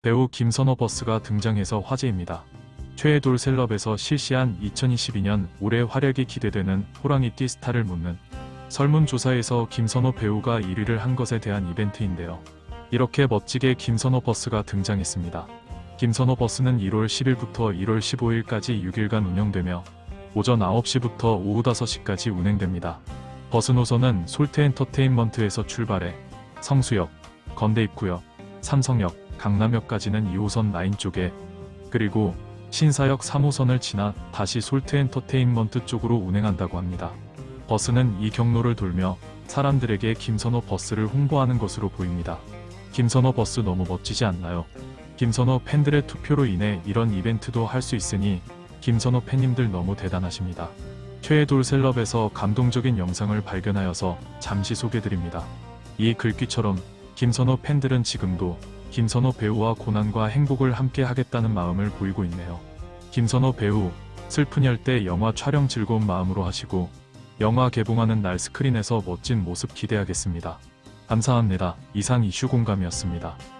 배우 김선호 버스가 등장해서 화제입니다. 최애돌 셀럽에서 실시한 2022년 올해 활약이 기대되는 호랑이띠 스타를 묻는 설문조사에서 김선호 배우가 1위를 한 것에 대한 이벤트인데요. 이렇게 멋지게 김선호 버스가 등장했습니다. 김선호 버스는 1월 10일부터 1월 15일까지 6일간 운영되며 오전 9시부터 오후 5시까지 운행됩니다. 버스 노선은 솔트엔터테인먼트에서 출발해 성수역, 건대입구역, 삼성역, 강남역까지는 2호선 라인 쪽에 그리고 신사역 3호선을 지나 다시 솔트엔터테인먼트 쪽으로 운행한다고 합니다. 버스는 이 경로를 돌며 사람들에게 김선호 버스를 홍보하는 것으로 보입니다. 김선호 버스 너무 멋지지 않나요? 김선호 팬들의 투표로 인해 이런 이벤트도 할 수 있으니 김선호 팬님들 너무 대단하십니다. 최애돌 셀럽에서 감동적인 영상을 발견하여서 잠시 소개드립니다. 이 글귀처럼 김선호 팬들은 지금도 김선호 배우와 고난과 행복을 함께 하겠다는 마음을 보이고 있네요. 김선호 배우, 슬픈 열대 영화 촬영 즐거운 마음으로 하시고 영화 개봉하는 날 스크린에서 멋진 모습 기대하겠습니다. 감사합니다. 이상 이슈 공감이었습니다.